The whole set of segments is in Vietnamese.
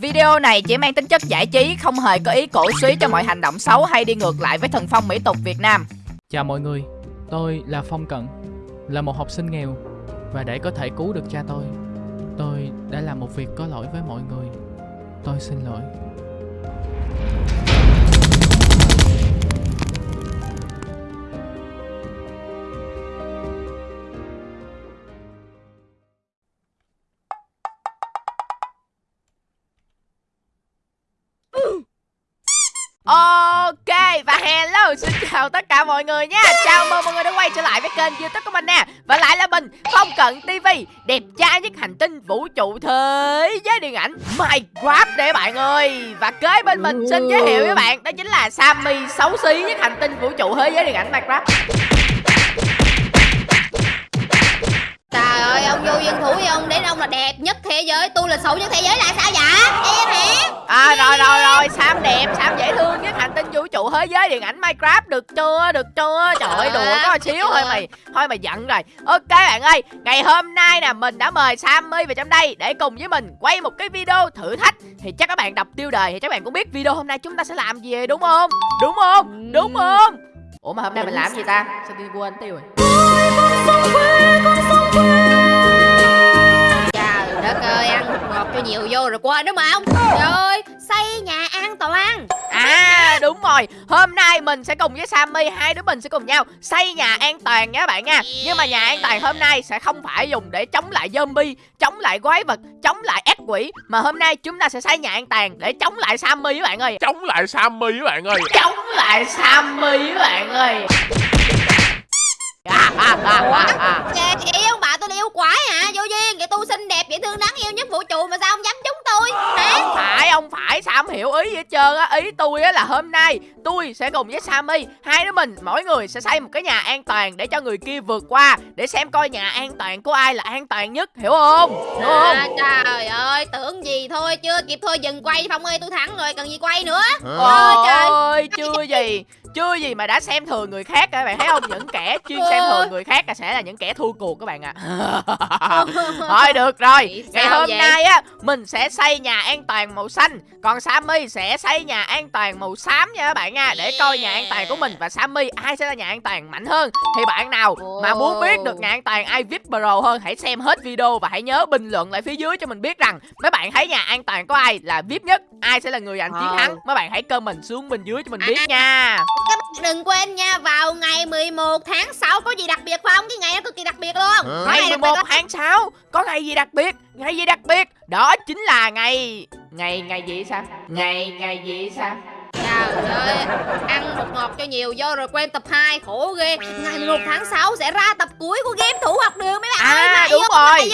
Video này chỉ mang tính chất giải trí, không hề có ý cổ suý cho mọi hành động xấu hay đi ngược lại với thần phong mỹ tục Việt Nam. Chào mọi người, tôi là Phong Cận, là một học sinh nghèo và để có thể cứu được cha tôi, tôi đã làm một việc có lỗi với mọi người. Tôi xin lỗi. Hello xin chào tất cả mọi người nha Chào mừng mọi người đã quay trở lại với kênh youtube của mình nè Và lại là mình Phong Cận TV Đẹp trai nhất hành tinh vũ trụ thế giới điện ảnh Minecraft để bạn ơi Và kế bên mình xin giới thiệu với bạn Đó chính là Sammy xấu xí nhất hành tinh vũ trụ thế giới điện ảnh Minecraft Trời ơi, ông vô dân thủ với ông đến ông là đẹp nhất thế giới Tôi là xấu nhất thế giới là sao vậy? Em hả? À rồi rồi rồi Sam đẹp Sam dễ thương nhất hành tinh vũ trụ thế giới điện ảnh Minecraft được chưa được chưa? Trời ơi đùa có xíu thôi mày Thôi mày giận rồi. Ok bạn ơi Ngày hôm nay nè mình đã mời Sammy vào trong đây Để cùng với mình quay một cái video thử thách. Thì chắc các bạn đọc tiêu đề Thì các bạn cũng biết video hôm nay chúng ta sẽ làm gì đúng không? Đúng không? Đúng không? Ủa mà hôm nay mình làm gì ta? Sao tôi quên tiêu rồi? Trời đất ơi, ăn cho nhiều vô rồi quên đúng không? Trời ơi, xây nhà an toàn À đúng rồi. Hôm nay mình sẽ cùng với Sammy Hai đứa mình sẽ cùng nhau xây nhà an toàn nha các bạn nha. Nhưng mà nhà an toàn hôm nay sẽ không phải dùng để chống lại zombie Chống lại quái vật Chống lại ác quỷ. Mà hôm nay chúng ta sẽ xây nhà an toàn để chống lại Sammy các bạn ơi. Chống lại Sammy các bạn ơi. Chống lại Sammy các bạn ơi. À, à, à, à, à. Kìa, chị ông bà tôi là yêu quái hả? Vô duyên, kìa tôi xinh đẹp, dễ thương vũ trụ mà sao ông dám trúng tôi? Hả? Không phải, không phải, sao không hiểu ý gì hết trơn á Ý tôi á là hôm nay tôi sẽ cùng với Sammy Hai đứa mình, mỗi người sẽ xây một cái nhà an toàn Để cho người kia vượt qua Để xem coi nhà an toàn của ai là an toàn nhất Hiểu không? Hiểu không? À, trời ơi, tưởng gì thôi, chưa kịp thôi dừng quay Phong ơi, tôi thắng rồi, cần gì quay nữa Ôi trời. ơi, chưa gì chưa gì mà đã xem thường người khác các bạn thấy không? Những kẻ chuyên xem thường người khác là sẽ là những kẻ thua cuộc các bạn ạ. À. thôi được rồi. Ngày hôm vậy? nay á mình sẽ xây nhà an toàn màu xanh. Còn sammy sẽ xây nhà an toàn màu xám nha các bạn nha để coi nhà an toàn của mình. Và sammy ai sẽ là nhà an toàn mạnh hơn? Thì bạn nào mà muốn biết được nhà an toàn ai vip pro hơn hãy xem hết video và hãy nhớ bình luận lại phía dưới cho mình biết rằng mấy bạn thấy nhà an toàn của ai là vip nhất ai sẽ là người giành chiến thắng. Mấy bạn hãy comment xuống bên dưới cho mình biết nha Các bạn đừng quên nha, vào ngày 11 tháng 6 có gì đặc biệt không? Cái ngày đó cực kỳ đặc biệt luôn. Có Ngày ngày đặc 11 biệt tháng 6 Có ngày gì đặc biệt? Ngày gì đặc biệt? Đó chính là ngày Ngày ngày gì sao? Ngày ngày gì sao Trời ơi, ăn bột ngọt cho nhiều vô rồi quên tập 2, khổ ghê. Ngày 11 tháng 6 sẽ ra tập cuối của game thủ học đường mấy bạn À, ơi mà đúng rồi.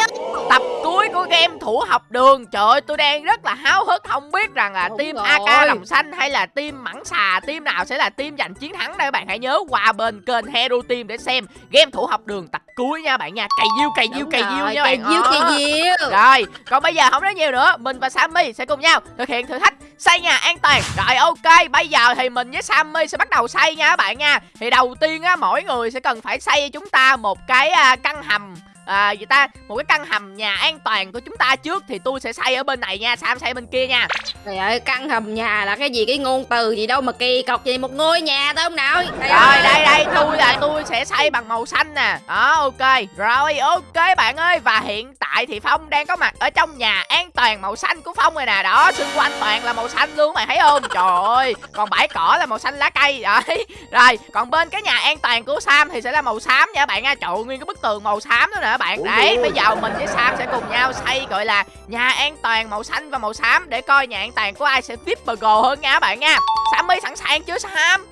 Tập cuối của game thủ học đường. Trời ơi tôi đang rất là háo hức Không biết rằng là Đúng team rồi. AK lòng xanh Hay là team mẳng xà Team nào sẽ là team giành chiến thắng đây Các bạn? Hãy nhớ qua bên kênh Hero Team Để xem game thủ học đường tập cuối nha bạn nha. Cày diêu cày diêu cày diêu nha cày bạn diêu Ờ. cày diêu Rồi, còn bây giờ không nói nhiều nữa Mình và Sammy sẽ cùng nhau thực hiện thử thách xây nhà an toàn. Rồi ok, bây giờ thì mình với Sammy sẽ bắt đầu xây nha các bạn nha. Thì đầu tiên á, mỗi người sẽ cần phải xây cho chúng ta một cái à, căn hầm à, gì ta một cái căn hầm nhà an toàn của chúng ta trước thì tôi sẽ xây ở bên này nha sam xây bên kia nha? Trời ơi, căn hầm nhà là cái gì cái ngôn từ gì đâu mà kỳ cọc gì một ngôi nhà thôi ông nội. Trời rồi đây đây tôi là tôi sẽ xây bằng màu xanh nè. Đó ok. Rồi ok bạn ơi và hiện tại thì phong đang có mặt ở trong nhà an toàn màu xanh của phong rồi nè. Đó xung quanh toàn là màu xanh luôn mày thấy không? Trời ơi còn bãi cỏ là màu xanh lá cây. Đấy rồi còn bên cái nhà an toàn của sam thì sẽ là màu xám nha bạn nha. Trời ơi, nguyên cái bức tường màu xám đó nè các bạn? Đấy bây giờ mình với sam sẽ cùng nhau xây gọi là nhà an toàn màu xanh và màu xám để coi nhà an toàn của ai sẽ VIP burger hơn nha các bạn nha. Sam ơi sẵn sàng chưa sam?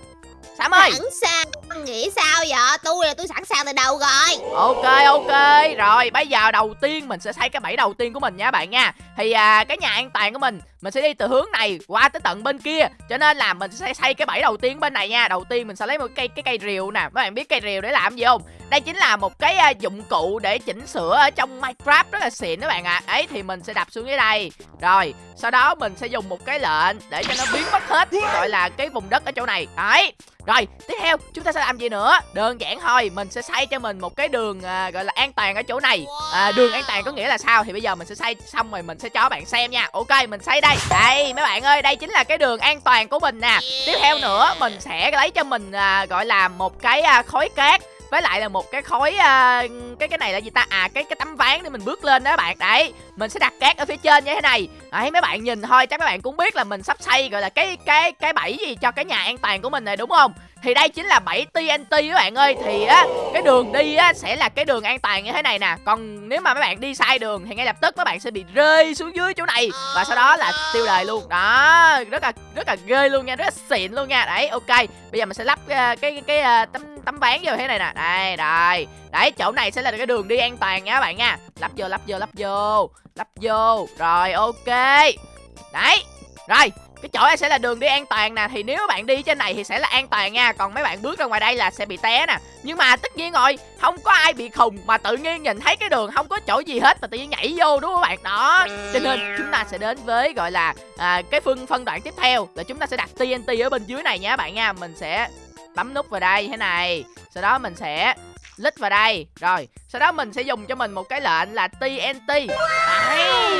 Sam ơi. Sẵn sàng, nghĩ sao vậy? Tôi là tôi sẵn sàng từ đầu rồi. Ok ok. Rồi bây giờ đầu tiên mình sẽ xây cái bẫy đầu tiên của mình nha bạn nha. Thì à, cái nhà an toàn của mình Mình sẽ đi từ hướng này qua tới tận bên kia. Cho nên là mình sẽ xây cái bẫy đầu tiên bên này nha. Đầu tiên mình sẽ lấy một cây cái cây rìu nè. Các bạn biết cây rìu để làm gì không? Đây chính là một cái à, dụng cụ để chỉnh sửa ở trong Minecraft rất là xịn các bạn ạ. À. Ấy thì mình sẽ đập xuống dưới đây. Rồi sau đó mình sẽ dùng một cái lệnh để cho nó biến mất hết Gọi là cái vùng đất ở chỗ này. Đấy. Rồi tiếp theo chúng ta sẽ làm gì nữa? Đơn giản thôi mình sẽ xây cho mình một cái đường à, gọi là an toàn ở chỗ này. À, đường an toàn có nghĩa là sao? Thì bây giờ mình sẽ xây xong rồi mình sẽ cho bạn xem nha. Ok mình xây đây. Đây mấy bạn ơi đây chính là cái đường an toàn của mình nè. Tiếp theo nữa mình sẽ lấy cho mình à, gọi là một cái à, khối cát với lại là một cái khối à, cái cái này là gì ta? À cái cái tấm ván để mình bước lên đó các bạn. Đấy mình sẽ đặt cát ở phía trên như thế này. Đấy mấy bạn nhìn thôi chắc các bạn cũng biết là mình sắp xây gọi là cái cái cái bẫy gì cho cái nhà an toàn của mình này đúng không? Thì đây chính là 7 TNT các bạn ơi. Thì á cái đường đi á sẽ là cái đường an toàn như thế này nè. Còn nếu mà mấy bạn đi sai đường thì ngay lập tức các bạn sẽ bị rơi xuống dưới chỗ này. Và sau đó là tiêu đời luôn. Đó rất là rất là ghê luôn nha rất là xịn luôn nha. Đấy ok. Bây giờ mình sẽ lắp ờ, cái cái, cái tấm tấm ván vô thế này nè. Đây đây đấy chỗ này sẽ là cái đường đi an toàn nha các bạn nha. Lắp vô lắp vô lắp vô lắp vô. Rồi ok. Đấy rồi cái chỗ này sẽ là đường đi an toàn nè. Thì nếu bạn đi trên này thì sẽ là an toàn nha. Còn mấy bạn bước ra ngoài đây là sẽ bị té nè. Nhưng mà tất nhiên rồi không có ai bị khùng mà tự nhiên nhìn thấy cái đường không có chỗ gì hết mà tự nhiên nhảy vô đúng không các bạn? Đó. Cho nên chúng ta sẽ đến với gọi là à, cái phân phân đoạn tiếp theo là chúng ta sẽ đặt TNT ở bên dưới này nha các bạn nha. Mình sẽ bấm nút vào đây thế này. Sau đó mình sẽ lít vào đây. Rồi, sau đó mình sẽ dùng cho mình một cái lệnh là TNT đấy,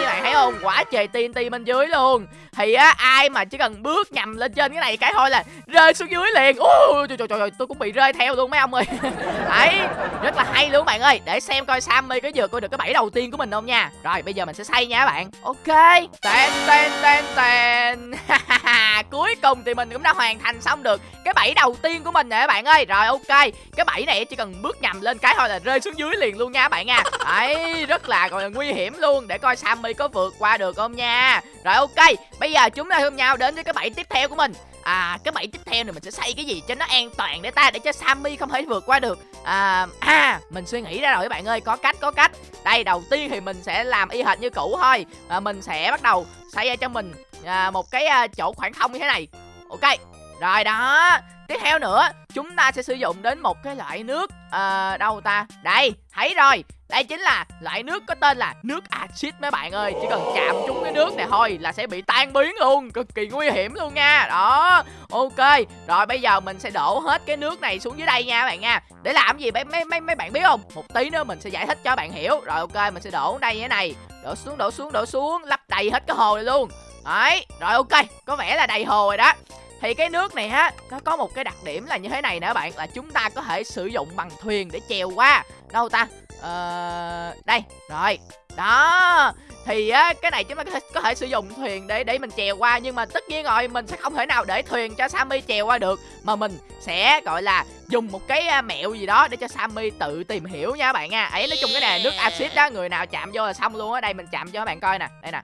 bạn thấy không? Quả trời TNT bên dưới luôn. Thì á, ai mà chỉ cần bước nhầm lên trên cái này cái thôi là rơi xuống dưới liền. Ôi trời trời trời tôi cũng bị rơi theo luôn mấy ông ơi. Đấy, rất là hay luôn bạn ơi. Để xem coi Sammy có vừa coi được cái bẫy đầu tiên của mình không nha. Rồi, bây giờ mình sẽ xây nha các bạn. Ok. Tên tên tên tên cuối cùng thì mình cũng đã hoàn thành xong được cái bẫy đầu tiên của mình nè các bạn ơi. Rồi, ok. Cái bẫy này chỉ cần bước nhầm lên cái thôi là rơi xuống dưới liền luôn nha các bạn nha. Đấy rất là gọi là nguy hiểm luôn. Để coi Sammy có vượt qua được không nha. Rồi ok. Bây giờ chúng ta hôm nhau đến với cái bẫy tiếp theo của mình? À cái bẫy tiếp theo này mình sẽ xây cái gì cho nó an toàn để ta để cho Sammy không thể vượt qua được? À à mình suy nghĩ ra rồi các bạn ơi. Có cách có cách. Đây đầu tiên thì mình sẽ làm y hệt như cũ thôi. À, mình sẽ bắt đầu xây ra cho mình à, một cái à, chỗ khoảng không như thế này. Ok rồi đó. Tiếp theo nữa chúng ta sẽ sử dụng đến một cái loại nước à, đâu ta? Đây thấy rồi. Đây chính là loại nước có tên là nước axit mấy bạn ơi. Chỉ cần chạm trúng cái nước này thôi là sẽ bị tan biến luôn. Cực kỳ nguy hiểm luôn nha. Đó ok. Rồi bây giờ mình sẽ đổ hết cái nước này xuống dưới đây nha các bạn nha. Để làm gì? Mấy mấy mấy mấy bạn biết không? Một tí nữa mình sẽ giải thích cho bạn hiểu. Rồi ok mình sẽ đổ đây như thế này. Đổ xuống đổ xuống đổ xuống. Lắp đầy hết cái hồ này luôn. Đấy rồi ok. Có vẻ là đầy hồ rồi đó thì cái nước này á nó có một cái đặc điểm là như thế này nè các bạn là chúng ta có thể sử dụng bằng thuyền để chèo qua. Đâu ta? Ờ đây rồi. Đó thì á cái này chúng ta có thể, có thể sử dụng thuyền để để mình chèo qua nhưng mà tất nhiên rồi mình sẽ không thể nào để thuyền cho Sammy chèo qua được mà mình sẽ gọi là dùng một cái mẹo gì đó để cho Sammy tự tìm hiểu nha các bạn nha. Ấy nói chung cái này nước axit đó người nào chạm vô là xong luôn á. Đây mình chạm cho các bạn coi nè. Đây nè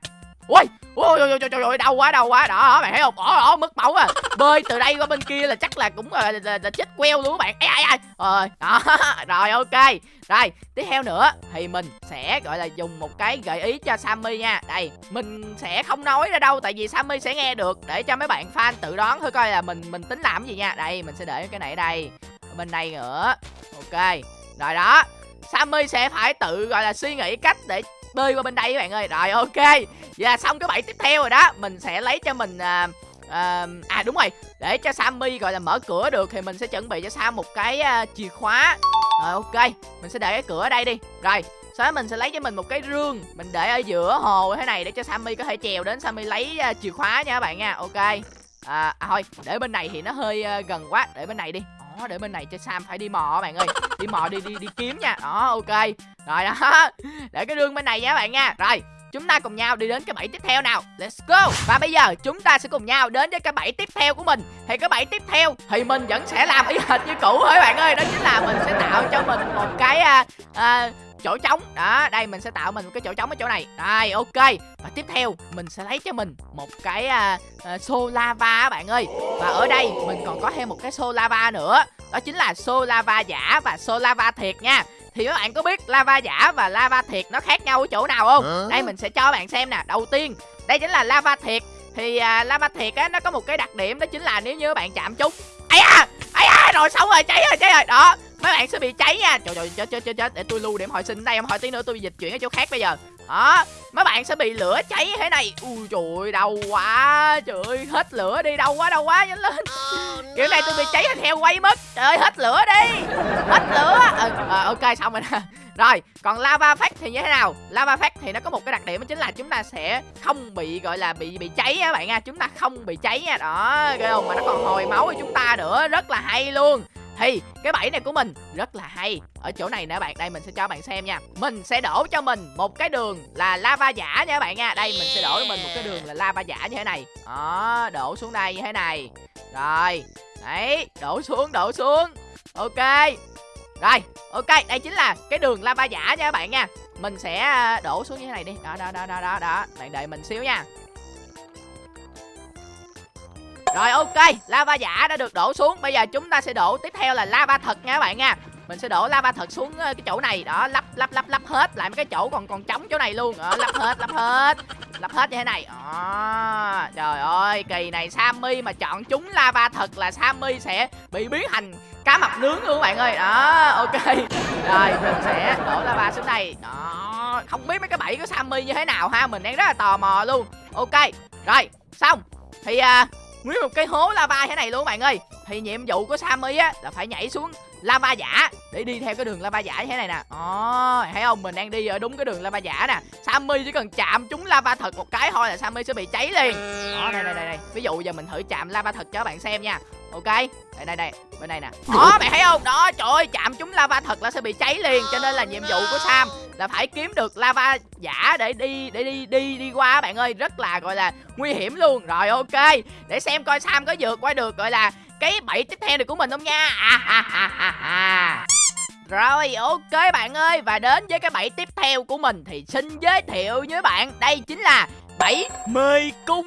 ui ui ui ui trời ơi đau quá đau quá. Đó bạn thấy không? Ỏ ỏ mất máu à. Bơi từ đây qua bên kia là chắc là cũng là, là, là chết queo luôn các bạn. Ai ai ai? Rồi đó rồi ok. Rồi tiếp theo nữa thì mình sẽ gọi là dùng một cái gợi ý cho Sammy nha. Đây mình sẽ không nói ra đâu tại vì Sammy sẽ nghe được để cho mấy bạn fan tự đoán thôi coi là mình mình tính làm gì nha. Đây mình sẽ để cái này ở đây ở bên đây nữa. Ok rồi đó. Sammy sẽ phải tự gọi là suy nghĩ cách để bơi qua bên đây các bạn ơi. Rồi ok. Và xong cái bẫy tiếp theo rồi đó. Mình sẽ lấy cho mình à, à, à đúng rồi. Để cho Sammy gọi là mở cửa được thì mình sẽ chuẩn bị cho Sam một cái à, chìa khóa. Rồi ok. Mình sẽ để cái cửa ở đây đi. Rồi sau đó mình sẽ lấy cho mình một cái rương. Mình để ở giữa hồ thế này để cho Sammy có thể trèo đến. Sammy lấy à, chìa khóa nha các bạn nha. Ok. À, à thôi. Để bên này thì nó hơi à, gần quá. Để bên này đi đó để bên này cho Sam phải đi mò bạn ơi. Đi mò đi đi đi kiếm nha. Đó ok. Rồi đó. Để cái đường bên này nha bạn nha. Rồi chúng ta cùng nhau đi đến cái bẫy tiếp theo nào. Let's go. Và bây giờ chúng ta sẽ cùng nhau đến với cái bẫy tiếp theo của mình. Thì cái bẫy tiếp theo thì mình vẫn sẽ làm y hệt như cũ thôi bạn ơi. Đó chính là mình sẽ tạo cho mình một cái à, à, chỗ trống. Đó đây mình sẽ tạo mình một cái chỗ trống ở chỗ này. Đây ok. Và tiếp theo mình sẽ lấy cho mình một cái à, à, xô lava bạn ơi. Và ở đây mình còn có thêm một cái xô lava nữa. Đó chính là xô lava giả và xô lava thiệt nha. Thì các bạn có biết lava giả và lava thiệt nó khác nhau ở chỗ nào không? Đây mình sẽ cho bạn xem nè. Đầu tiên đây chính là lava thiệt. Thì à, lava thiệt á nó có một cái đặc điểm đó chính là nếu như các bạn chạm trúng. Ấy à ấy à rồi xong rồi cháy rồi cháy rồi. Đó mấy bạn sẽ bị cháy nha. Trời trời chết chết chết chết để tôi lưu điểm hồi sinh đây em hỏi tí nữa tôi dịch chuyển ở chỗ khác bây giờ. Đó. Mấy bạn sẽ bị lửa cháy như thế này. Ui trời ơi, đau quá. Trời ơi hết lửa đi. Đau quá đau quá. Nhanh lên. Kiểu này tôi bị cháy theo quay mất. Trời ơi hết lửa đi. Hết lửa. Ờ ờ, ok xong rồi nè. Rồi còn lava phát thì như thế nào? Lava phát thì nó có một cái đặc điểm đó chính là chúng ta sẽ không bị gọi là bị bị cháy á bạn nha. Chúng ta không bị cháy nha. Đó ghê không? Mà nó còn hồi máu cho chúng ta nữa. Rất là hay luôn thì, cái bẫy này của mình rất là hay. Ở chỗ này nè bạn, đây mình sẽ cho bạn xem nha. Mình sẽ đổ cho mình một cái đường là lava giả nha các bạn nha. Đây, mình sẽ đổ cho mình một cái đường là lava giả như thế này. Đó, đổ xuống đây như thế này. Rồi, đấy, đổ xuống đổ xuống. Ok. Rồi, ok, đây chính là cái đường lava giả nha các bạn nha. Mình sẽ à, đổ xuống như thế này đi. Đó đó đó đó đó đó. Bạn đợi mình xíu nha rồi ok, lava giả đã được đổ xuống. Bây giờ chúng ta sẽ đổ tiếp theo là lava thật nha các bạn nha. Mình sẽ đổ lava thật xuống ờ, cái chỗ này, đó, lắp lắp lắp lắp hết lại mấy cái chỗ còn còn trống chỗ này luôn. Đó, lắp hết, lắp hết. Lắp hết như thế này. à, Trời ơi, kỳ này Sammy mà chọn chúng lava thật là Sammy sẽ bị biến thành cá mập nướng luôn các bạn ơi. Đó, ok. Rồi, mình sẽ đổ lava xuống đây. Đó, không biết mấy cái bẫy của Sammy như thế nào ha, mình đang rất là tò mò luôn. Ok. Rồi, xong. Thì uh, nguyên một cái hố lava thế này luôn, bạn ơi. Thì nhiệm vụ của Sammy á là phải nhảy xuống lava giả. Để đi theo cái đường lava giả như thế này nè. Ồ, thấy không? Mình đang đi ở đúng cái đường lava giả nè. Sammy chỉ cần chạm trúng lava thật một cái thôi là Sammy sẽ bị cháy liền. Đó đây đây đây, đây. ví dụ giờ mình thử chạm lava thật cho các bạn xem nha. Ok? Đây đây đây. Bên đây nè. Đó bạn thấy không? Đó trời ơi chạm trúng lava thật là sẽ bị cháy liền. Cho nên là nhiệm vụ của Sam là phải kiếm được lava giả để đi để đi đi đi qua bạn ơi. Rất là gọi là nguy hiểm luôn. Rồi ok. Để xem coi Sam có vượt qua được gọi là cái bẫy tiếp theo này của mình không nha? À, à, à, à, à. Rồi ok bạn ơi. Và đến với cái bẫy tiếp theo của mình Thì xin giới thiệu với bạn. Đây chính là bẫy mê cung.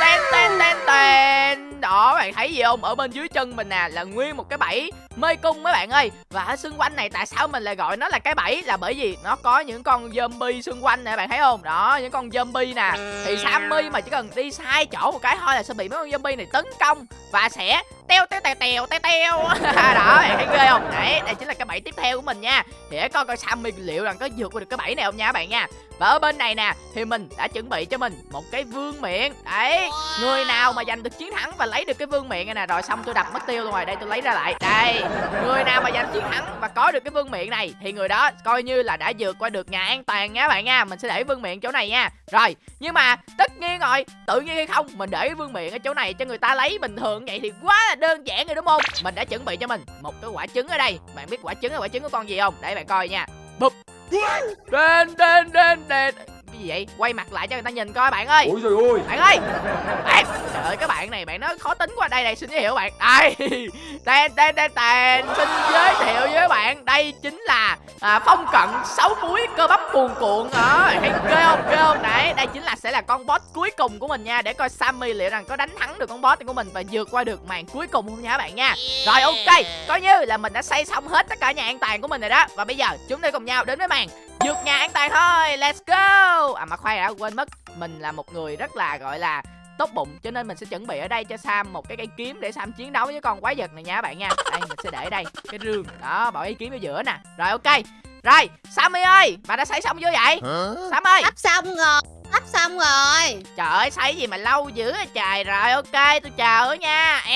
Ten ten ten ten. Đó bạn thấy gì không? Ở bên dưới chân mình nè là nguyên một cái bẫy. Mê cung mấy bạn ơi. Và ở xung quanh này tại sao mình lại gọi nó là cái bẫy? Là bởi vì nó có những con zombie xung quanh nè bạn thấy không? Đó những con zombie nè. Thì Sammy mà chỉ cần đi sai chỗ một cái thôi là sẽ bị mấy con zombie này tấn công Và sẽ teo teo teo teo teo teo. Đó bạn thấy ghê không? Đấy đây chính là cái bẫy tiếp theo của mình nha. Thì để coi coi Sammy liệu rằng có vượt qua được cái bẫy này không nha các bạn nha và ở bên này nè thì mình đã chuẩn bị cho mình một cái vương miện. Đấy người nào mà giành được chiến thắng và lấy được cái vương miện này nè rồi xong tôi đập mất tiêu luôn rồi đây tôi lấy ra lại. Đây người nào mà giành chiến thắng và có được cái vương miện này thì người đó coi như là đã vượt qua được nhà an toàn nha bạn nha. Mình sẽ để vương miện chỗ này nha. Rồi nhưng mà tất nhiên rồi tự nhiên hay không mình để vương miện ở chỗ này cho người ta lấy bình thường vậy thì quá là đơn giản rồi đúng không? Mình đã chuẩn bị cho mình một cái quả trứng ở đây. Bạn biết quả trứng là quả trứng của con gì không? Để bạn coi nha bụp đen đen đen đen cái gì vậy? Quay mặt lại cho người ta nhìn coi bạn ơi. Ôi trời ơi. Bạn ơi. Bạn trời ơi các bạn này bạn nói khó tính quá. Đây này xin giới thiệu bạn. Đây. Tên tên tên tên xin giới thiệu với bạn. Đây chính là à, phong cận sáu múi cơ bắp cuồn cuộn. Đó thấy ghê không? Ghê không? Đấy đây chính là sẽ là con boss cuối cùng của mình nha. Để coi Sammy liệu rằng có đánh thắng được con boss của mình và vượt qua được màn cuối cùng không nha các bạn nha. Rồi ok. Coi như là mình đã xây xong hết tất cả nhà an toàn của mình rồi đó. Và bây giờ chúng ta cùng nhau đến với màn vượt nhà an toàn thôi let's go. À mà khoan đã quên mất mình là một người rất là gọi là tốt bụng cho nên mình sẽ chuẩn bị ở đây cho Sam một cái cây kiếm để Sam chiến đấu với con quái vật này nha các bạn nha. Đây mình sẽ để đây cái rương. Đó bỏ cây kiếm ở giữa nè. Rồi ok. Rồi Sammy ơi bà đã xây xong chưa vậy? Sam ơi. Sắp xong rồi Sắp xong rồi. Trời ơi xây gì mà lâu dữ vậy trời. Rồi ok tôi chờ nha.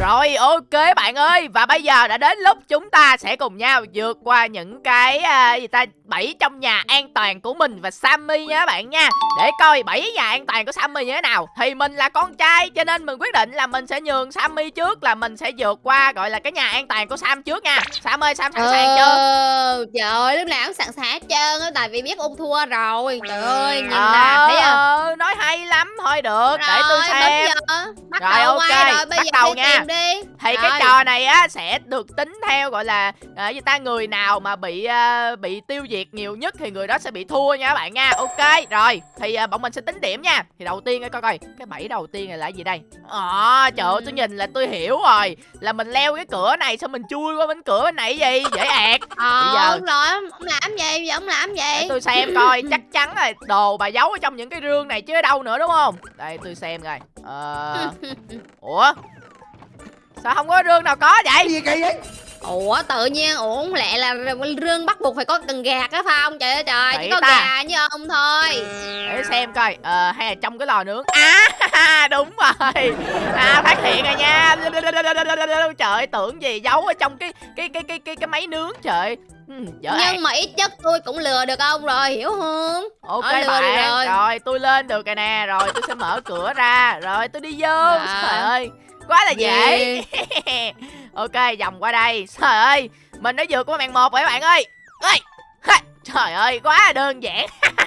Rồi ok bạn ơi. Và bây giờ đã đến lúc chúng ta sẽ cùng nhau vượt qua những cái à, gì ta bẫy trong nhà an toàn của mình và Sammy nha các bạn nha. Để coi bẫy nhà an toàn của Sammy như thế nào. Thì mình là con trai cho nên mình quyết định là mình sẽ nhường Sammy trước là mình sẽ vượt qua gọi là cái nhà an toàn của Sam trước nha. Sam ơi Sam sẵn sàng chưa? Ờ, Trời ơi lúc nào cũng sẵn sàng hết trơn Tại vì biết ung thua rồi Trời ơi nhìn nè Ờ, Thấy không? Nói hay lắm thôi được để tôi Rồi, xem. Bắt Rồi, đầu ok, rồi Bây bắt giờ đầu nha. tìm đi. Thì Rồi. cái trò này á sẽ được tính theo gọi là à, gì ta người nào mà bị à, bị tiêu diệt nhiều nhất thì người đó sẽ bị thua nha các bạn nha. Ok rồi thì à, bọn mình sẽ tính điểm nha. Thì đầu tiên coi coi cái bẫy đầu tiên này là gì đây? À, trời ơi tôi nhìn là tôi hiểu rồi là mình leo cái cửa này xong mình chui qua bên cửa bên này gì? Dễ ẹt. Ờ Bây giờ- rồi Ông làm gì? Bây giờ ông làm gì? Để tôi xem coi chắc chắn là đồ bà giấu ở trong những cái rương này chứ ở đâu nữa đúng không? Đây tôi xem coi. Ờ. Ủa? Sao không có rương nào có vậy? Gì kỳ vậy? Ủa tự nhiên ủa không lẽ là rương bắt buộc phải có cần gạt á phong trời ơi trời chỉ có ta. gà như ông thôi. Để xem coi. Ờ, hay là trong cái lò nướng. À đúng rồi. À phát hiện rồi nha. Trời ơi, tưởng gì giấu ở trong cái cái cái cái cái, cái máy nướng trời Ừ, nhưng mà ít chất tôi cũng lừa được ông rồi hiểu không? Ok Ờ, lừa bạn rồi. rồi tôi lên được rồi nè rồi tôi sẽ mở cửa ra rồi tôi đi vô Dạ. trời ơi. Quá là dễ. Gì? ok vòng qua đây. Trời ơi mình đã vượt qua màn một rồi các bạn ơi? Ơi trời ơi quá là đơn giản.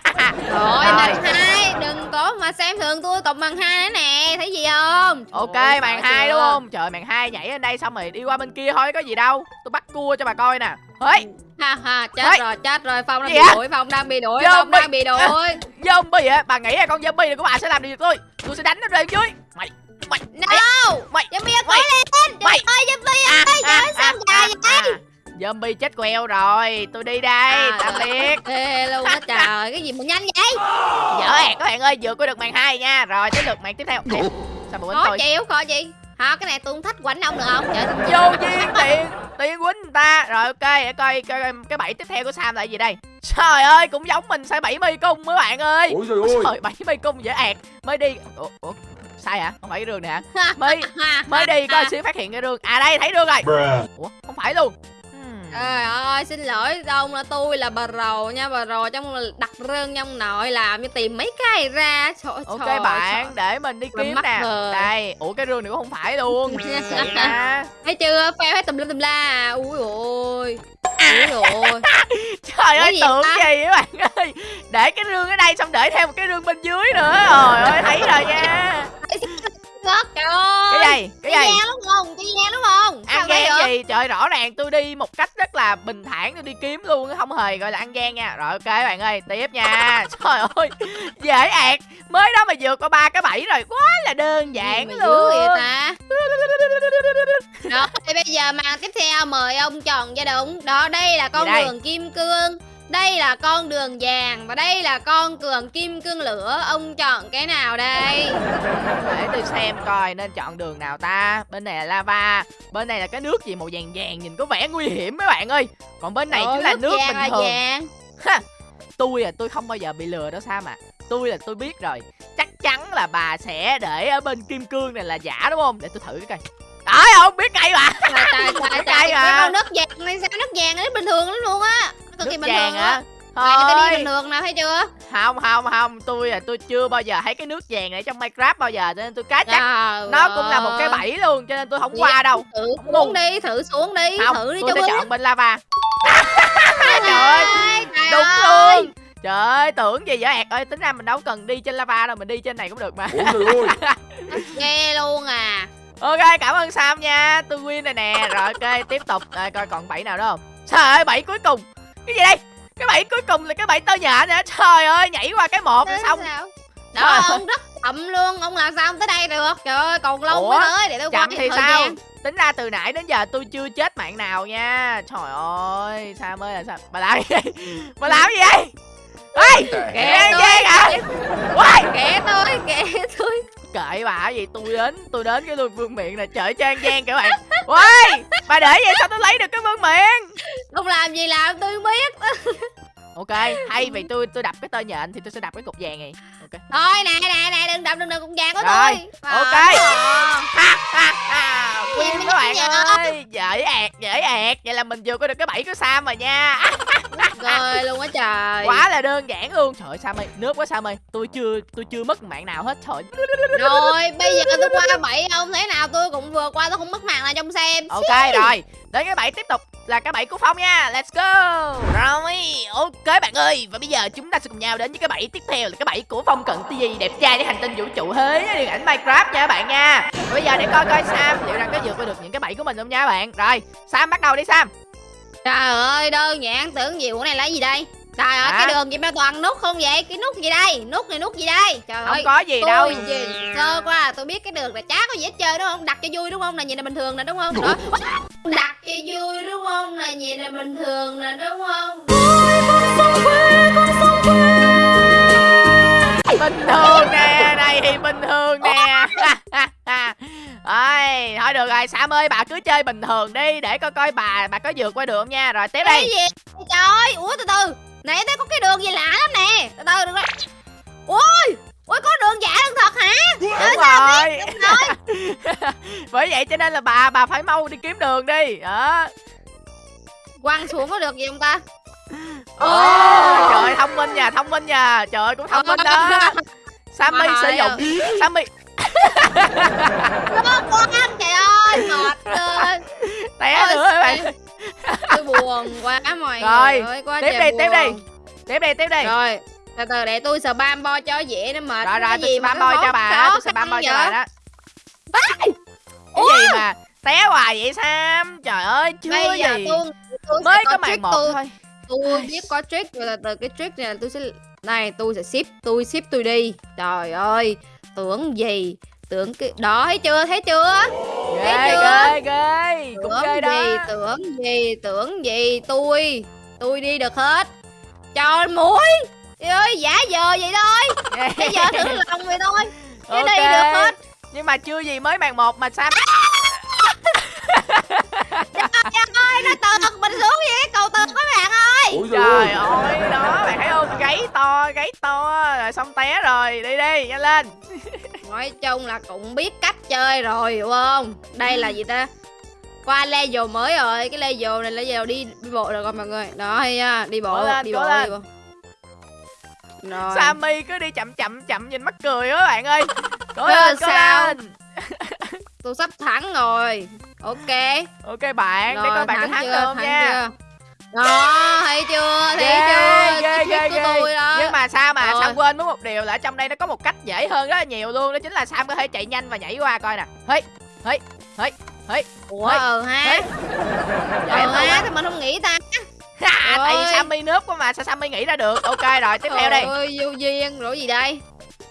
Rồi màn hai. Đừng có mà xem thường tôi còn màn hai nữa nè. Thấy gì không? Ok màn sợ hai đúng không? Trời màn hai nhảy lên đây xong rồi đi qua bên kia thôi có gì đâu. Tôi bắt cua cho bà coi nè. Hey. Ha ha chết Ê. rồi chết rồi. Phong đang Gì bị đuổi phong đang bị đuổi Zombie. phong đang bị đuổi. Zombie á bà nghĩ là con zombie này của bà sẽ làm gì được tôi? Tôi sẽ đánh nó lên dưới. Mày mày no! mày zombie mày lên! Mày. ơi zombie à, ơi trời ơi sao dài vậy zombie chết queo rồi. Tôi đi đây À, tạm biệt ê luôn á trời cái gì mà nhanh vậy? Dở ẹt các bạn ơi vượt qua được màn hai nha. Rồi tới lượt màn tiếp theo. Ê, sao khó tôi? chịu khó gì hả cái này tôi không thích quánh ông được không? Trời vô duyên tiền tiền quýnh người ta. Rồi ok để coi, coi, coi cái bẫy tiếp theo của sam là gì đây. Trời ơi cũng giống mình sai bảy mây cung mấy bạn ơi. Ôi trời ơi. Trời bảy mây cung dễ ẹt mới đi. Ủa, ủa sai hả? Không phải cái đường này hả mới mới đi coi ha. xíu phát hiện cái đường à đây thấy đường rồi. Bruh. ủa không phải luôn. Trời ơi, xin lỗi ông là tôi là bà rầu nha, bà rầu trong đặt rương trong nội làm như tìm mấy cái ra. Trời ok trời, bạn để mình đi Rồi kiếm nè rồi. đây ủa cái rương này cũng không phải luôn trời. Thấy chưa, pheo hết tùm lum tùm la. Ui ôi. Ui ôi. trời ơi tưởng ta? gì các bạn ơi để cái rương ở đây xong để thêm một cái rương bên dưới nữa trời ơi thấy rồi nha Ngất, trời ơi. cái gì cái Cái gì gian đúng không? Cái gian đúng không? ăn gian gì trời rõ ràng tôi đi một cách rất là bình thản tôi đi kiếm luôn không hề gọi là ăn gian nha rồi ok bạn ơi tiếp nha trời ơi dễ ẹt mới đó mà vượt qua ba cái bẫy rồi quá là đơn giản Gì luôn vậy ta? Rồi, bây giờ màn tiếp theo mời ông chọn cho đúng. Đó, đây là con đường kim cương. Đây là con đường vàng và đây là con đường kim cương lửa. Ông chọn cái nào đây? để tôi xem coi nên chọn đường nào ta. Bên này là lava bên này là cái nước gì màu vàng vàng nhìn có vẻ nguy hiểm mấy bạn ơi. Còn bên này Ôi, chính là nước vàng bình là thường. vàng. tôi à tôi không bao giờ bị lừa đâu sao mà tôi là tôi biết rồi. Chắc chắn là bà sẽ để ở bên kim cương này là giả đúng không? Để tôi thử cái coi đấy không biết ngay mà. Trời trời trời trời cái con nước vàng này sao nước vàng nó bình thường lắm luôn á? Nó cực kỳ nước bình vàng thường hả á. Mày người ta đi thôi. bình thường nè thấy chưa? Không không không. Tôi à tôi chưa bao giờ thấy cái nước vàng này trong minecraft bao giờ cho nên tôi cá chắc Trời nó cũng là một cái bẫy luôn cho nên tôi không qua đâu. Thử Không xuống đi thử xuống đi không thử đi tôi cho sẽ chọn bên lava. Trời ơi, trời đúng ơi. luôn. Trời ơi tưởng gì vậy? Ẹt ơi tính ra mình đâu cần đi trên lava đâu mình đi trên này cũng được mà. Ôi trời ơi ghê luôn à. Ok cảm ơn sam nha. Tôi win rồi nè. Rồi ok tiếp tục. À, coi còn bẫy nào nữa không? Trời ơi bẫy cuối cùng cái gì đây? Cái bẫy cuối cùng là cái bẫy tơ nhện nữa trời ơi nhảy qua cái một Thế xong. sao? Đó ông rất chậm luôn ông làm sao ông tới đây được? Trời ơi còn lâu Ủa? mới tới để tôi qua chậm cái thì thời sao? gian. tính ra từ nãy đến giờ tôi chưa chết mạng nào nha. Trời ơi sam ơi là sao? Bà làm gì? Vậy bà làm gì vậy ê Kệ tôi hả? kệ- Ôi! kệ tôi kệ tôi kệ bà cái gì tôi đến tôi đến cái tôi vương miệng này trời trang gian các bạn. Ôi bà để vậy sao tôi lấy được cái vương miệng không làm gì làm? Tôi biết. Ok thay vì tôi tôi đập cái tơ nhện thì tôi sẽ đập cái cục vàng này ok. Thôi nè nè nè đừng đập đừng đừng cũng vàng của Rồi, tôi ok. Ờ. ha ha Gì win các bạn ơi dễ ẹt dễ ẹt. Vậy là mình vừa có được cái bẫy của sam rồi nha. Rồi luôn á trời. Quá là đơn giản luôn. Trời sam ơi nước quá sam ơi tôi chưa tôi chưa mất mạng nào hết. Trời. Rồi bây giờ tôi qua bảy ông thế nào? Tôi cũng vừa qua tôi không mất mạng nào trong xem. Ok rồi. Đến cái bẫy tiếp tục là cái bẫy của phong nha. Let's go. Rồi ok bạn ơi. Và bây giờ chúng ta sẽ cùng nhau đến với cái bẫy tiếp theo là cái bẫy của phong cận TV đẹp trai để hành tinh vũ trụ thế điện ảnh minecraft nha các bạn nha. Bây giờ để coi coi sam liệu rằng có vượt qua được những cái bẫy của mình không nha các bạn. Rồi sam bắt đầu đi sam. Trời ơi đơn giản tưởng gì của này là gì đây? Trời ơi Hả? cái đường gì mà toàn nút không vậy? Cái nút gì đây? Nút này nút gì đây? Trời không ơi có gì đâu. tôi nhìn sơ qua là tôi biết cái đường là chả có gì hết chơi đúng không? Đặt cho vui đúng không? Là nhìn là bình thường nè đúng không? Đó đặt cho vui đúng không? Là nhìn là bình thường nè đúng không bình thường nè này thì bình thường nè. Ôi, thôi được rồi Sam ơi bà cứ chơi bình thường đi để coi coi bà bà có vượt qua được không nha. Rồi tiếp cái đi gì trời ơi ủa từ từ. Nãy thấy có cái đường gì lạ lắm nè. Từ từ đừng có ui ui có đường giả đường thật hả? Đúng sao rồi. Đúng rồi. Bởi vậy cho nên là bà bà phải mau đi kiếm đường đi. Đó. Quăng xuống có được gì không ta Ồ, trời thông minh nha thông minh nha. Trời ơi, cũng thông minh đó. Sammy Mà sử dụng Sammy. Nó quăng trời ơi mệt ơi té nữa các bạn. tôi buồn quá mọi Rồi, người ơi quá tiếp đi, tiếp đi. buồn. tiếp đi tiếp đi. Rồi từ từ để tôi spam bo cho dễ nó mệt. Rồi rồi Cái tôi cái bôi cho bà đó tôi khăn bôi cho bà đó. Cái gì mà té hoài vậy Sam? Trời ơi chưa bây giờ gì. tôi, tôi mới có màn trick một thôi tôi biết có trick rồi là từ cái trick này là tôi sẽ này tôi sẽ ship tôi ship tôi đi. Trời ơi tưởng gì? Tưởng cái đó thấy chưa? Thấy chưa? Ghê chưa? ghê ghê. Cũng ghê gì? Đó tưởng gì? Tưởng gì? Tôi tôi đi được hết. Trời ơi giả giờ vậy thôi. Bây giờ thử lòng vậy thôi. Cái Ok. đi được hết. Nhưng mà chưa gì mới màn một mà Sam trời ơi nó tợt mình xuống vậy? Cái cầu tợt các bạn ơi. Ủa trời ơi đó bạn thấy không? Gáy to gáy to rồi xong té rồi. Đi đi nhanh lên. Nói chung là cũng biết cách chơi rồi hiểu không? Đây là gì ta? Qua level mới rồi cái level này là level đi đi bộ rồi mọi người. Đó hay nha đi bộ lên, đi bộ lên. đi bộ. Rồi. Sammy cứ đi chậm chậm chậm nhìn mắc cười á bạn ơi. Cố lên cố sao? lên tôi sắp thắng rồi. Ok. Ok bạn để rồi coi bạn có thắng chưa không thắng nha. chưa? Đó thấy chưa? Thấy chưa? ghê trick của tôi ghê đó. Nhưng mà sao mà Rồi. Sam quên mất một điều là trong đây nó có một cách dễ hơn rất là nhiều luôn. Đó chính là Sam có thể chạy nhanh và nhảy qua coi nè. Hey hey hey hey ủa ờ ha. ờ thôi ha thì mình không nghĩ ta? Tại vì Ôi. Sammy nước quá mà sao Sammy nghĩ ra được? Ok rồi tiếp theo đi. ơi vô duyên rồi gì đây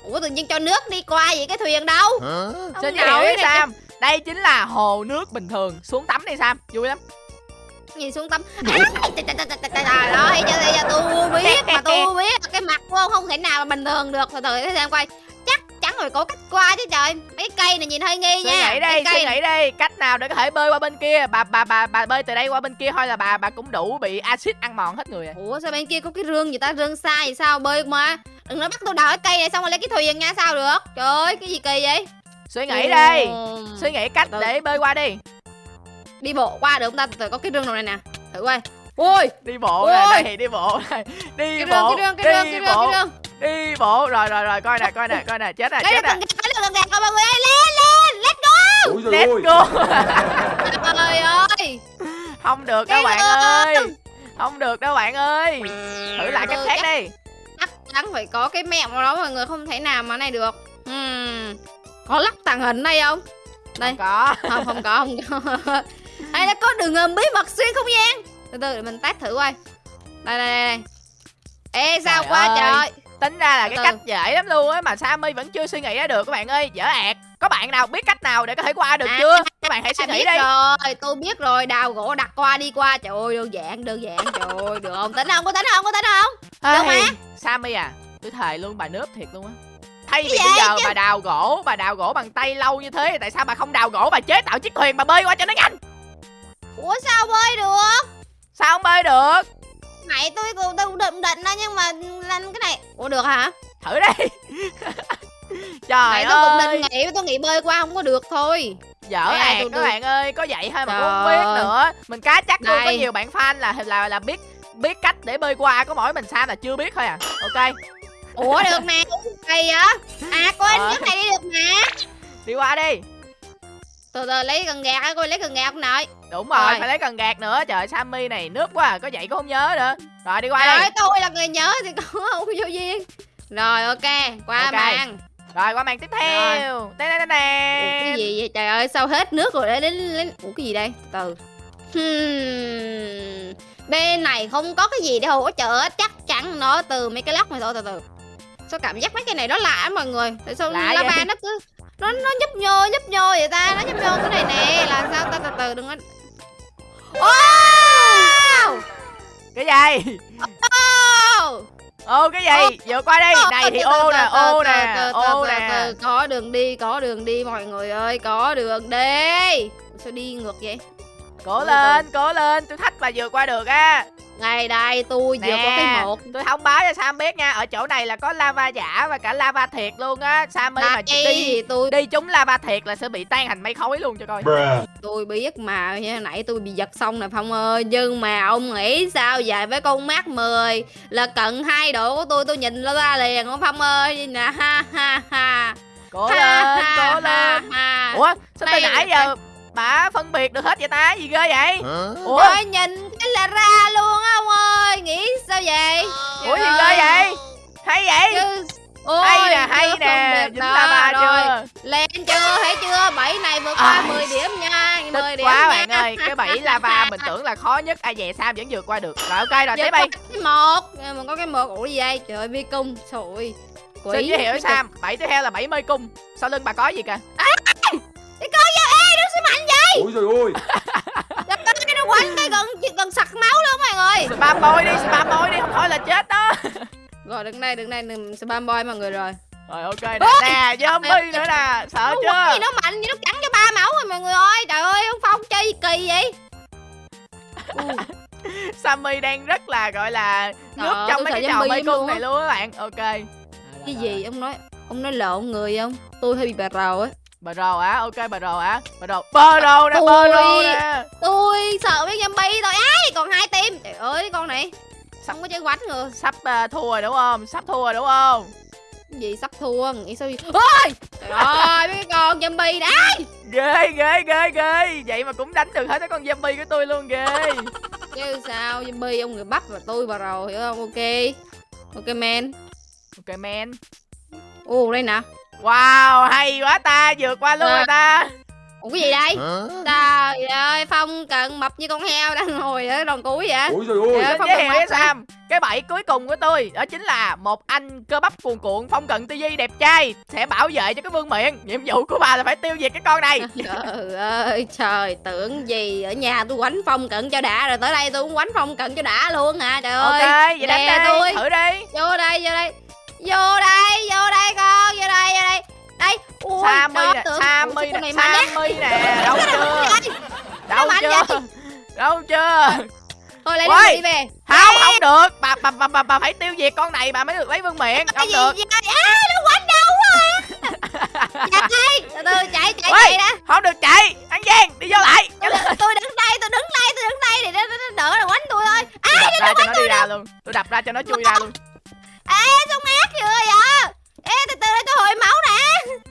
ủa tự nhiên cho nước đi qua vậy cái thuyền đâu? Ông xin này Sam đây chính là hồ nước bình thường. Xuống tắm đi Sam. Vui lắm. Nhìn xuống tắm? Trời thấy chưa tôi biết mà tôi biết. Cái mặt của ông không thể nào mà bình thường được. Từ từ để xem coi. chắc chắn phải có cách qua chứ trời. Mấy cây này nhìn hơi nghi suy nha. nghĩ Mấy đi cây suy nghĩ đi. Cách nào để có thể bơi qua bên kia? Bà bà bà bà bơi từ đây qua bên kia thôi là bà bà cũng đủ bị axit ăn mòn hết người à. Ủa sao bên kia có cái rương gì ta? Rương xa vậy sao? Bơi mà. Đừng nói bắt tôi đào cái cây này xong rồi lấy cái thuyền nha sao được? Trời ơi cái gì kỳ vậy? Suy nghĩ đi. Ồ. suy nghĩ cách để bơi qua đi. Đi bộ qua được không ta? Từ từ có cái rương nào này nè. Thử coi. Ui. Đi bộ Ôi. này đây đi bộ này. Đi cái rương bộ. cái rương cái rương đi cái rương bộ. cái rương đi bộ rồi rồi rồi. Coi nè coi nè coi nè. Chết rồi lấy chết được gần gạt rồi mọi người ơi lên lên let's go. Ủa let's go. Trời ơi. Không được đâu bạn ơi. Không được đâu bạn ơi. Thử lại cách Ừ, khác đi. chắc chắn phải có cái mẹo nào đó mọi người không thể nào mà này được. Hmm. có lắc tàng hình đây không? Đây. không có. Không không có không có. Hay là có đường ngầm bí mật xuyên không gian. Từ từ để mình test thử coi. Đây đây đây, đây. ê sao Trời quá ơi. trời tính ra là cái Từ cách dễ lắm luôn á mà Sammy vẫn chưa suy nghĩ ra được các bạn ơi. Dở ẹt. Có bạn nào biết cách nào để có thể qua được À, chưa? các bạn hãy suy nghĩ đi. rồi tôi biết rồi. Đào gỗ đặt qua đi qua. Trời ơi đơn giản đơn giản. Trời ơi được không? Tính không? Có tính không? Có tính không? Được mà. Sammy à tôi thề luôn bà nớp thiệt luôn á. Thay vì bây giờ bà đào gỗ bà đào gỗ bằng tay lâu như thế tại sao bà không đào gỗ bà chế tạo chiếc thuyền bà bơi qua cho nó nhanh? Ủa sao bơi được? Sao không bơi được mày tôi cũng tôi cũng định đó nhưng mà lên cái này. Ủa được hả? Thử đi. Trời mày tôi cũng ơi. định nghĩ tôi nghĩ bơi qua không có được thôi. Dở ẹt tôi- các bạn ơi có vậy thôi mà cũng không biết ơi. nữa. Mình cá chắc luôn có nhiều bạn fan là là là biết biết cách để bơi qua có mỗi mình Sam là chưa biết thôi à. Ok. Ủa được nè cây á à cô anh Ờ. nước này đi được nè đi qua đi từ từ lấy cần gạt á cô? Lấy cần gạt không nội? Đúng rồi, Rồi. phải lấy cần gạt nữa. Trời Sammy này nước quá à, có vậy cũng không nhớ nữa. Rồi đi qua trời đi. tôi là người nhớ thì có không vô duyên. Rồi ok qua Ok. màn. Rồi qua màn tiếp theo. Tê Ủa, tê cái gì vậy? Trời ơi sao hết nước rồi? Để đến đến ủa cái gì đây? Từ. Hmm. bên này không có cái gì để hỗ trợ chắc chắn nó từ mấy cái lóc này thôi từ từ. Sao cảm giác mấy cái này nó lạ mọi người. Tại sao lava nó cứ nó nó nhấp nhô nhấp nhô vậy ta nó nhấp nhô cái này nè là sao ta từ từ đừng có wow! Cái gì? Wow! Ô cái gì? Vượt qua đi. Này thì ô nè ô nè ô nè. có đường đi có đường đi mọi người ơi có đường đi. Sao đi ngược vậy Cố lên, cố lên, tôi thách bà vượt qua được á. Đây đây tôi vừa có cái một. Tôi thông báo cho Sam biết nha Ở chỗ này là có lava giả và cả lava thiệt luôn á. Sammy mà đi thì tôi đi trúng lava thiệt là sẽ bị tan thành mây khói luôn cho coi. Tôi biết mà như nãy tôi bị giật xong nè phong ơi. Nhưng mà ông nghĩ sao vậy? Với con mắt 10 là cận hai độ của tôi tôi nhìn ra liền ông phong ơi? Nè ha ha ha. Cố lên, cố lên. Ủa, sao từ nãy giờ bà phân biệt được hết vậy ta? Gì ghê vậy? Ủa, Ôi nhìn cái là ra luôn á ông ơi Nghĩ sao vậy ủa gì Trời ghê vậy? Hay vậy? Chứ Ôi, hay nè, hay nè Dính lava rồi. chưa? Lên chưa, thấy chưa? Bảy này vượt qua 10 điểm nha 10 Tức điểm quá nha. bạn ơi Cái bẫy lava mình tưởng là khó nhất Ai về Sam vẫn vượt qua được Rồi ok rồi tiếp đi cái một mà có cái một ủa gì đây trời ơi vi cung trời ơi quỷ Xin giới thiệu Sam Bẫy tiếp theo là bẫy mê cung Sau lưng bà có gì kìa cung. cái con sẽ mạnh vậy? Ôi trời ơi ơi, nó quánh cái gần gần sặc máu luôn mọi người Spam boy đi, spam boy đi Không thôi là chết đó. Rồi đừng đây đừng đây đừng spam boy mọi người rồi. Rồi ok nè Nè zombie nữa nè Sợ nó quánh gì chưa nó mạnh gì nó cắn cho ba máu rồi mọi người ơi. Trời ơi ông phong chơi gì kỳ vậy? Sammy đang rất là gọi là Nước ơi, trong tôi mấy cái trò mê cung luôn á. này luôn á bạn. Ok. Cái gì ông nói ông nói lộn người không? Tôi hơi bị bà rầu á Bờ rồ á, ok bờ rồ á Bờ rồ, bờ rồ nè, bờ rồ nè. tôi sợ với zombie thôi ấy. Còn hai tim trời ơi con này Sắp- không có chơi quánh người Sắp à, thua rồi đúng không? Sắp thua rồi đúng không? Gì sắp thua? Nghĩ sao vậy? Ôi! Trời ơi mấy con zombie đấy. Ghê, ghê, ghê, ghê. Vậy mà cũng đánh được hết cái con zombie của tôi luôn ghê. Chứ sao? Zombie ông người bắp và tôi bà rầu hiểu không? Ok. Ok man. Ok man. Ồ đây nè Wow, hay quá ta, vượt qua luôn À. rồi ta. Ủa cái gì đây? Trời ơi phong cần mập như con heo đang ngồi ở đòn cuối vậy? Ôi trời ơi. Phong giới Cần thiệu với hả? Sam Cái bẫy cuối cùng của tôi Đó chính là một anh cơ bắp cuồn cuộn Phong cận tư duy đẹp trai Sẽ bảo vệ cho cái vương miện. Nhiệm vụ của bà là phải tiêu diệt cái con này. Trời ơi trời tưởng gì ở nhà tôi quánh phong cận cho đã rồi tới đây tôi cũng quánh phong cận cho đã luôn hả? Trời Ok, ơi vậy đánh tôi. thử đi. Vô đây vô đây vô đây vô đây con vô đây vô đây. Đây ui Sammy nè, Sammy nè, á? Sammy nè Đâu chưa? Đâu chưa? Đâu chưa? Thôi lấy Ôi. đi về. Không, không được. Bà, bà, bà, bà, phải tiêu diệt con này bà mới được lấy vương miện. Cái Không được. vậy? À nó quánh đâu quá chạy từ từ chạy chạy chạy đã Không được chạy. Ăn gian, đi vô lại. Tôi, tôi đứng đây tôi đứng đây tôi đứng đây để nó, đỡ là quánh tôi thôi. Tôi cho nó đi ra luôn. Tôi đập ra cho nó chui ra luôn ê sao ác chưa vậy? Ê từ từ đây tôi hồi máu nè.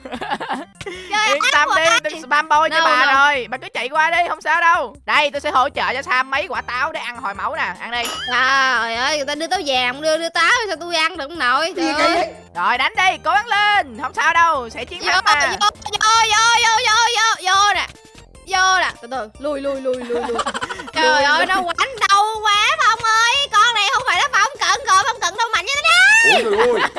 Trời Yên tâm đi, đừng spam boy cho No, bà no. rồi. Bà cứ chạy qua đi, không sao đâu. Đây, tôi sẽ hỗ trợ cho Sam mấy quả táo để ăn hồi máu nè. Ăn đi. Trời ơi người ta đưa táo vàng đưa đưa táo sao tôi ăn được không nội? Trời ơi. Rồi đánh đi, cố gắng lên. Không sao đâu, sẽ chiến thắng vô mà vô vô vô vô vô vô nè. Vô nè. Từ từ lui lui lui lui lui trời ơi nó quánh đâu quá phong ơi. Con này không phải là phong cận rồi phong cận đâu mạnh như thế này Ôi trời ơi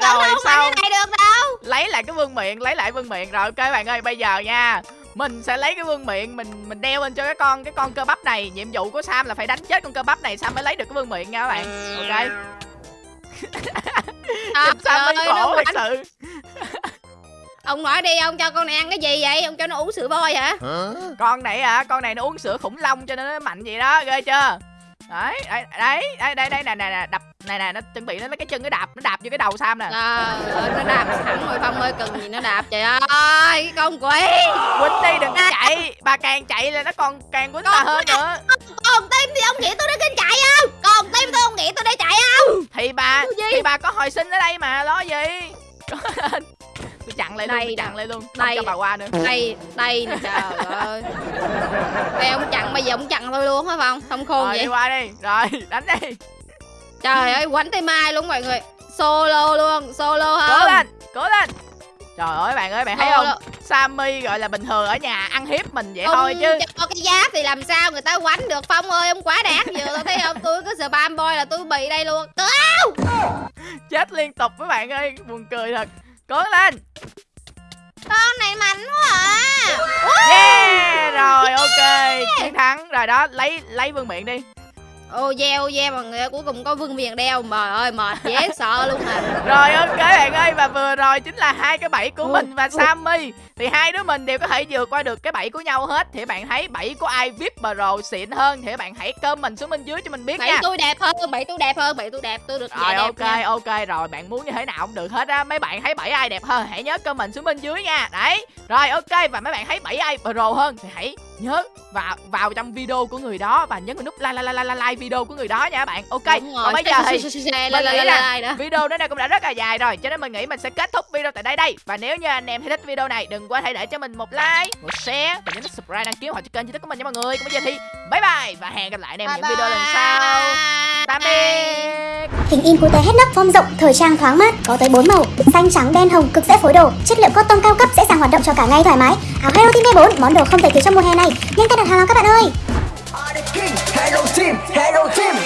cận Rồi, đâu sao? này được đâu. Lấy lại cái vương miện, lấy lại vương miện Rồi ok bạn ơi, bây giờ nha. Mình sẽ lấy cái vương miện mình mình đeo lên cho cái con cái con cơ bắp này. Nhiệm vụ của sam là phải đánh chết con cơ bắp này. Sam mới lấy được cái vương miện nha các bạn. Ok. À, sam mới khổ thật sự. Ông nói đi ông cho con này ăn cái gì vậy? Ông cho nó uống sữa voi hả? Con này à con này nó uống sữa khủng long cho nên nó mạnh vậy đó. Ghê chưa đấy đấy đấy đấy đây đây nè nè nè đập này nè nó chuẩn bị nó lấy cái chân nó đạp nó đạp vô cái đầu sam nè. Ơi nó đạp thẳng rồi phong ơi cần gì nó đạp trời ơi cái con quỷ. Quýnh đi đừng có chạy bà càng chạy là nó còn càng quýnh bà hơn nữa. còn tim thì ông nghĩ tôi đang kinh chạy không? Còn tim tôi ông nghĩ tôi đang chạy không? Thì bà thì bà có hồi sinh ở đây mà lo gì tôi chặn lại luôn Đây nè. chặn lại luôn. Không Đây. cho bà qua nữa. Đây đây nè trời ơi. Đây ông chặn bây giờ ông chặn tôi luôn hả phong không? Khôn rồi vậy. đi qua đi. Rồi đánh đi. Trời ơi quánh tay mai luôn mọi người. Solo luôn solo cố không? lên cố lên. Trời ơi bạn ơi bạn thấy không? Sammy gọi là bình thường ở nhà ăn hiếp mình vậy ông thôi chứ. cho cái giáp thì làm sao người ta quánh được? Phong ơi ông quá đáng vừa tôi thấy không? Tôi cứ spam boy là tôi bị đây luôn. Chết liên tục với bạn ơi buồn cười thật cố lên. Con này mạnh quá à. Yeah rồi ok. Chiến thắng. Rồi đó lấy lấy vương miện đi ô yeah ô yeah mọi người cuối cùng có vương miền đeo. Trời ơi mệt dễ sợ luôn à. Rồi ok bạn ơi và vừa rồi chính là hai cái bẫy của Ui, mình và. Sammy. Thì hai đứa mình đều có thể vượt qua được cái bẫy của nhau hết. Thì bạn thấy bẫy của ai VIP Pro xịn hơn? Thì bạn hãy comment xuống bên dưới cho mình biết bảy nha. tôi đẹp hơn bảy tôi đẹp hơn bảy tôi đẹp tôi được Rồi dạ ok nha. ok rồi bạn muốn như thế nào cũng được hết á. Mấy bạn thấy bẫy ai đẹp hơn hãy nhớ comment xuống bên dưới nha. Đấy Rồi ok và mấy bạn thấy bẫy ai pro hơn Thì hãy nhớ vào vào trong video của người đó Và nhấn vào nút like like like like, like video của người đó nha bạn. Ok. Còn bây giờ thì mình nghĩ là video đến đây cũng đã rất là dài rồi cho nên mình nghĩ mình sẽ kết thúc video tại đây đây. Và nếu như anh em thấy thích video này đừng quên hãy để cho mình một like một share và nhấn subscribe đăng ký cho kênh youtube của mình nha mọi người. Còn bây giờ thì bye bye và hẹn gặp lại anh em những video lần sau tạm biệt Hình in cute hết nắp form rộng, thời trang thoáng mát, có tới 4 màu, xanh trắng đen hồng cực dễ phối đồ, chất liệu cotton cao cấp dễ dàng hoạt động cho cả ngày thoải mái. Áo Hero Team V4, món đồ không thể thiếu trong mùa hè này. Nhanh tay đặt hàng nào các bạn ơi. Hello team, hello team